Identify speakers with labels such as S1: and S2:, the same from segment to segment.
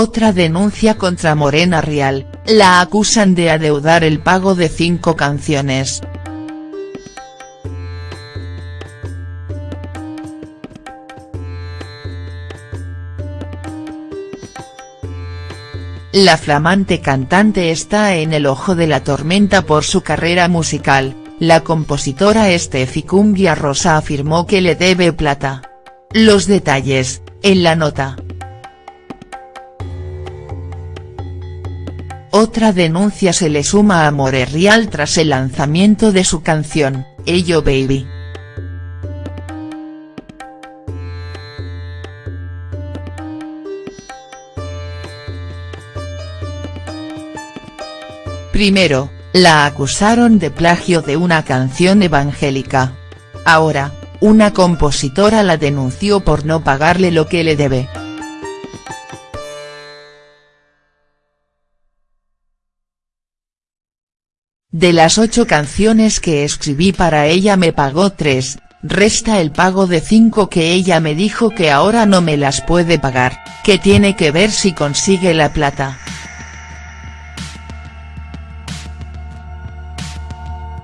S1: Otra denuncia contra Morena Real, la acusan de adeudar el pago de cinco canciones. La flamante cantante está en el ojo de la tormenta por su carrera musical, la compositora Estefi Cumbia Rosa afirmó que le debe plata. Los detalles, en la nota. Otra denuncia se le suma a More Real tras el lanzamiento de su canción, Ello Baby. Primero, la acusaron de plagio de una canción evangélica. Ahora, una compositora la denunció por no pagarle lo que le debe. De las ocho canciones que escribí para ella me pagó tres, resta el pago de cinco que ella me dijo que ahora no me las puede pagar, que tiene que ver si consigue la plata.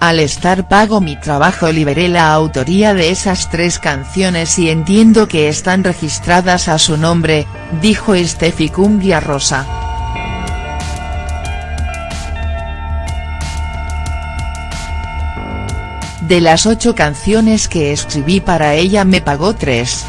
S1: Al estar pago mi trabajo liberé la autoría de esas tres canciones y entiendo que están registradas a su nombre, dijo Estefi Cumbia Rosa. De las ocho canciones que escribí para ella me pagó tres.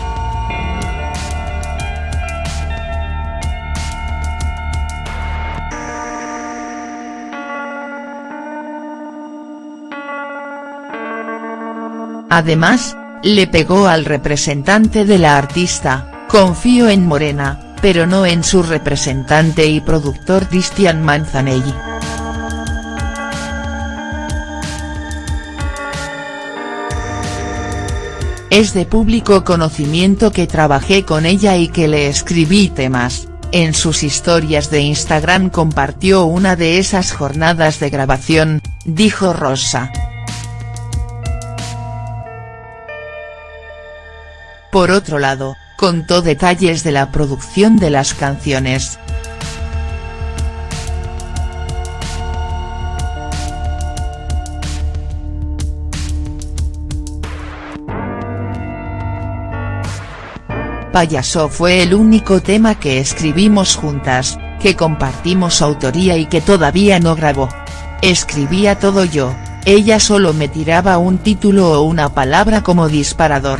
S1: Además, le pegó al representante de la artista, confío en Morena, pero no en su representante y productor Cristian Manzanelli. Es de público conocimiento que trabajé con ella y que le escribí temas, en sus historias de Instagram compartió una de esas jornadas de grabación, dijo Rosa. Por otro lado, contó detalles de la producción de las canciones. Payaso fue el único tema que escribimos juntas, que compartimos autoría y que todavía no grabó. Escribía todo yo, ella solo me tiraba un título o una palabra como disparador.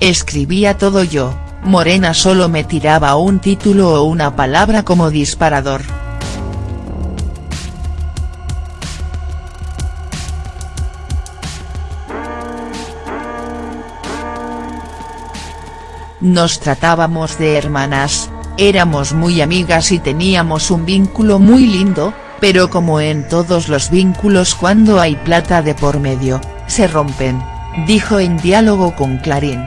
S1: Escribía todo yo, Morena solo me tiraba un título o una palabra como disparador. Nos tratábamos de hermanas, éramos muy amigas y teníamos un vínculo muy lindo, pero como en todos los vínculos cuando hay plata de por medio, se rompen, dijo en diálogo con Clarín.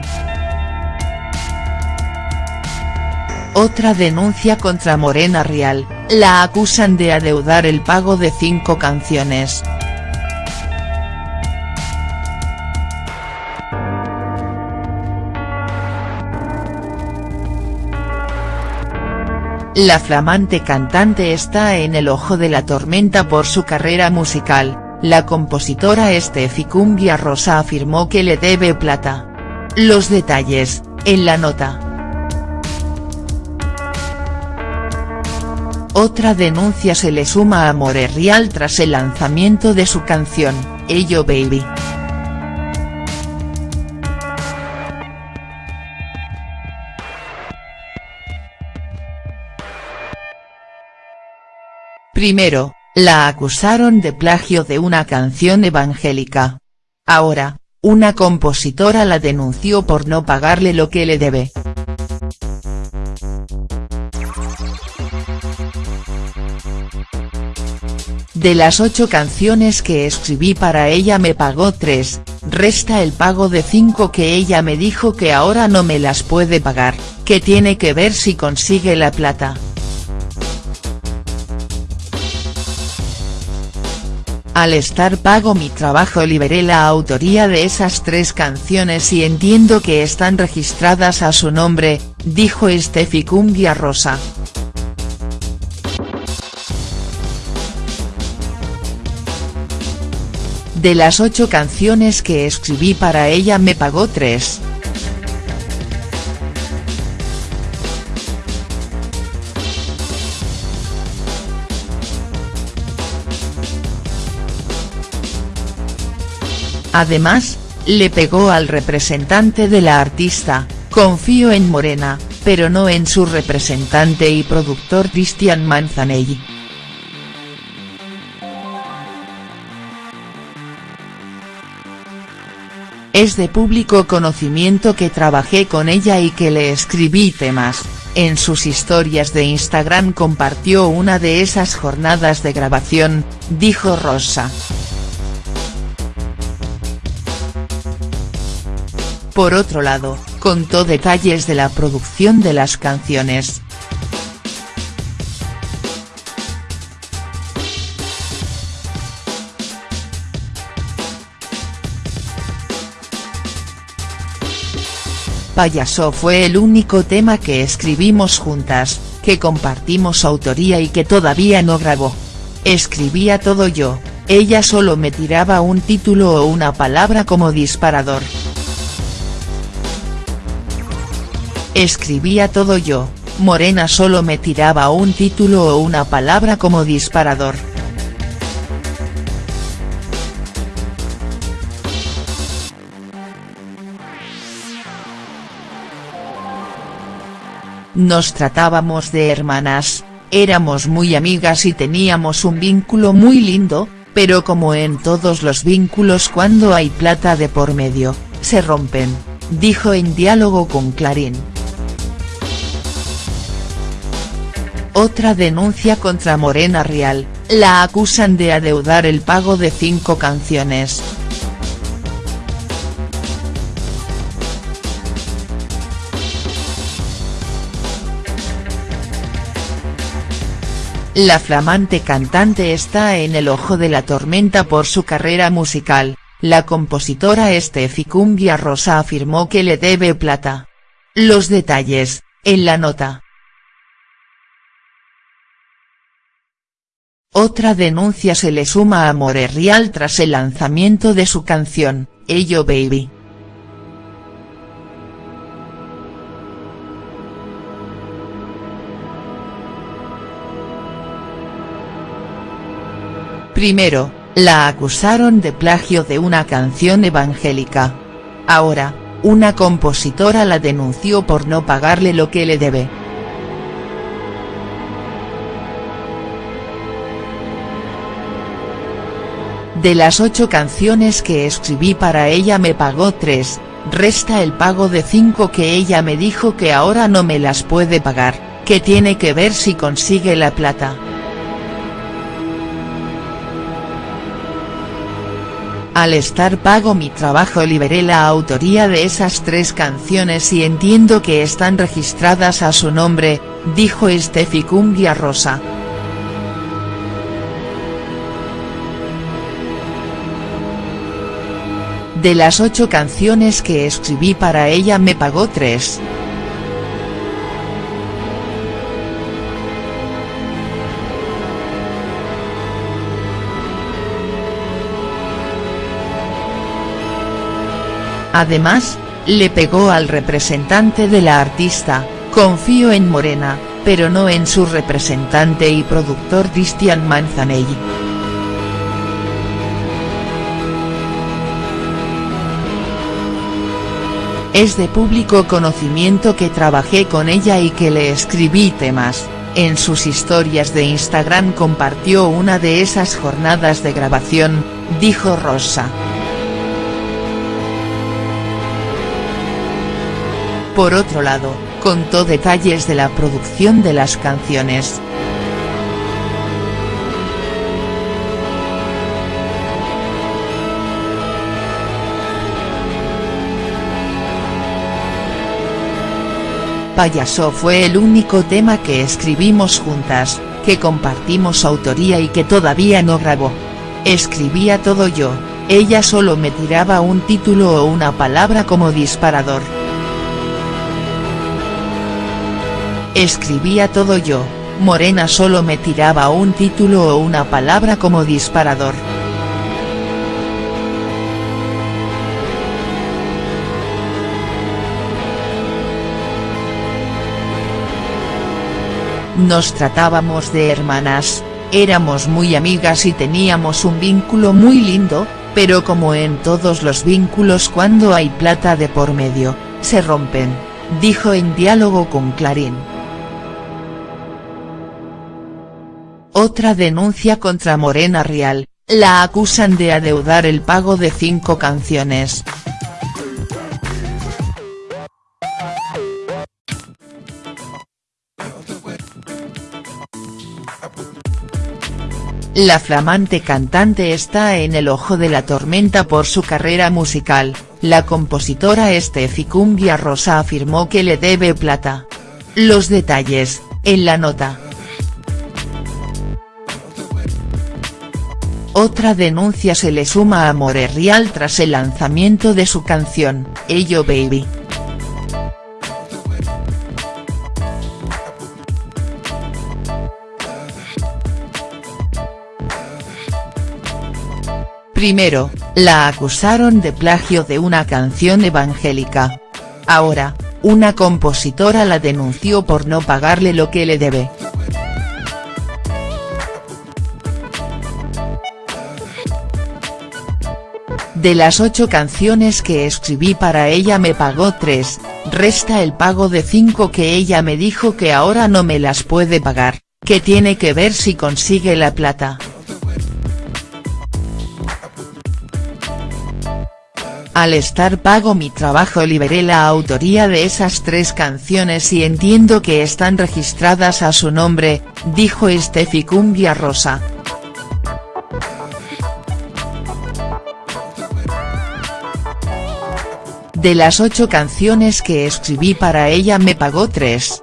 S1: Otra denuncia contra Morena Real, la acusan de adeudar el pago de cinco canciones. La flamante cantante está en el ojo de la tormenta por su carrera musical, la compositora Estefi Cumbia Rosa afirmó que le debe plata. Los detalles, en la nota. Otra denuncia se le suma a More Real tras el lanzamiento de su canción, Ello Baby. Primero, la acusaron de plagio de una canción evangélica. Ahora, una compositora la denunció por no pagarle lo que le debe. De las ocho canciones que escribí para ella me pagó tres, resta el pago de cinco que ella me dijo que ahora no me las puede pagar, que tiene que ver si consigue la plata. Al estar pago mi trabajo liberé la autoría de esas tres canciones y entiendo que están registradas a su nombre, dijo Steffi Cumbia Rosa. De las ocho canciones que escribí para ella me pagó tres. Además, le pegó al representante de la artista, confío en Morena, pero no en su representante y productor Cristian Manzanelli. Es de público conocimiento que trabajé con ella y que le escribí temas, en sus historias de Instagram compartió una de esas jornadas de grabación, dijo Rosa. Por otro lado, contó detalles de la producción de las canciones. Payaso fue el único tema que escribimos juntas, que compartimos autoría y que todavía no grabó. Escribía todo yo, ella solo me tiraba un título o una palabra como disparador. Escribía todo yo, Morena solo me tiraba un título o una palabra como disparador. Nos tratábamos de hermanas, éramos muy amigas y teníamos un vínculo muy lindo, pero como en todos los vínculos cuando hay plata de por medio, se rompen, dijo en diálogo con Clarín. Otra denuncia contra Morena Real, la acusan de adeudar el pago de cinco canciones. La flamante cantante está en el ojo de la tormenta por su carrera musical, la compositora Estefi Cumbia Rosa afirmó que le debe plata. Los detalles, en la nota. Otra denuncia se le suma a More Real tras el lanzamiento de su canción, Ello Baby. Primero, la acusaron de plagio de una canción evangélica. Ahora, una compositora la denunció por no pagarle lo que le debe. De las ocho canciones que escribí para ella me pagó tres, resta el pago de cinco que ella me dijo que ahora no me las puede pagar, que tiene que ver si consigue la plata. Al estar pago mi trabajo liberé la autoría de esas tres canciones y entiendo que están registradas a su nombre, dijo Steffi Cumbia Rosa. De las ocho canciones que escribí para ella me pagó tres. Además, le pegó al representante de la artista, confío en Morena, pero no en su representante y productor Cristian Manzanelli. Es de público conocimiento que trabajé con ella y que le escribí temas, en sus historias de Instagram compartió una de esas jornadas de grabación, dijo Rosa. Por otro lado, contó detalles de la producción de las canciones. Payaso fue el único tema que escribimos juntas, que compartimos autoría y que todavía no grabó. Escribía todo yo, ella solo me tiraba un título o una palabra como disparador. Escribía todo yo, Morena solo me tiraba un título o una palabra como disparador. Nos tratábamos de hermanas, éramos muy amigas y teníamos un vínculo muy lindo, pero como en todos los vínculos cuando hay plata de por medio, se rompen, dijo en diálogo con Clarín. Otra denuncia contra Morena Real, la acusan de adeudar el pago de cinco canciones. La flamante cantante está en el ojo de la tormenta por su carrera musical, la compositora Estefi Cumbia Rosa afirmó que le debe plata. Los detalles, en la nota. Otra denuncia se le suma a More Real tras el lanzamiento de su canción, Ello Baby. Primero, la acusaron de plagio de una canción evangélica. Ahora, una compositora la denunció por no pagarle lo que le debe. De las ocho canciones que escribí para ella me pagó tres, resta el pago de cinco que ella me dijo que ahora no me las puede pagar, que tiene que ver si consigue la plata. Al estar pago mi trabajo liberé la autoría de esas tres canciones y entiendo que están registradas a su nombre, dijo Estefi Cumbia Rosa. De las ocho canciones que escribí para ella me pagó tres.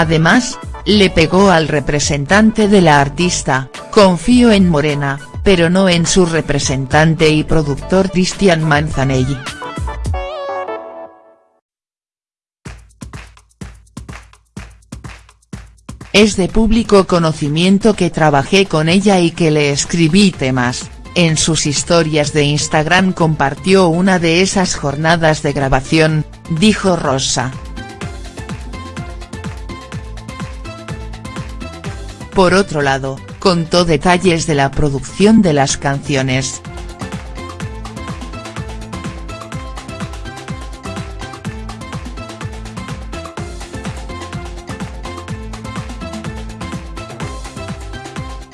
S1: Además, le pegó al representante de la artista, confío en Morena, pero no en su representante y productor Cristian Manzanelli. Es de público conocimiento que trabajé con ella y que le escribí temas, en sus historias de Instagram compartió una de esas jornadas de grabación, dijo Rosa. Por otro lado, contó detalles de la producción de las canciones.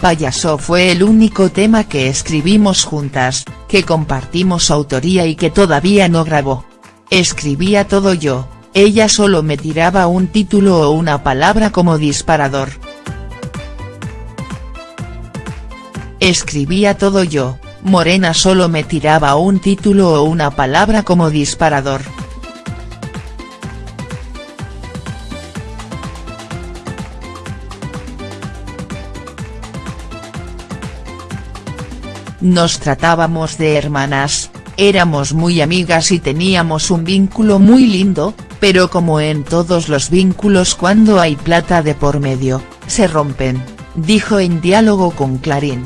S1: Payaso fue el único tema que escribimos juntas, que compartimos autoría y que todavía no grabó. Escribía todo yo, ella solo me tiraba un título o una palabra como disparador. Escribía todo yo, Morena solo me tiraba un título o una palabra como disparador. Nos tratábamos de hermanas, éramos muy amigas y teníamos un vínculo muy lindo, pero como en todos los vínculos cuando hay plata de por medio, se rompen, dijo en diálogo con Clarín.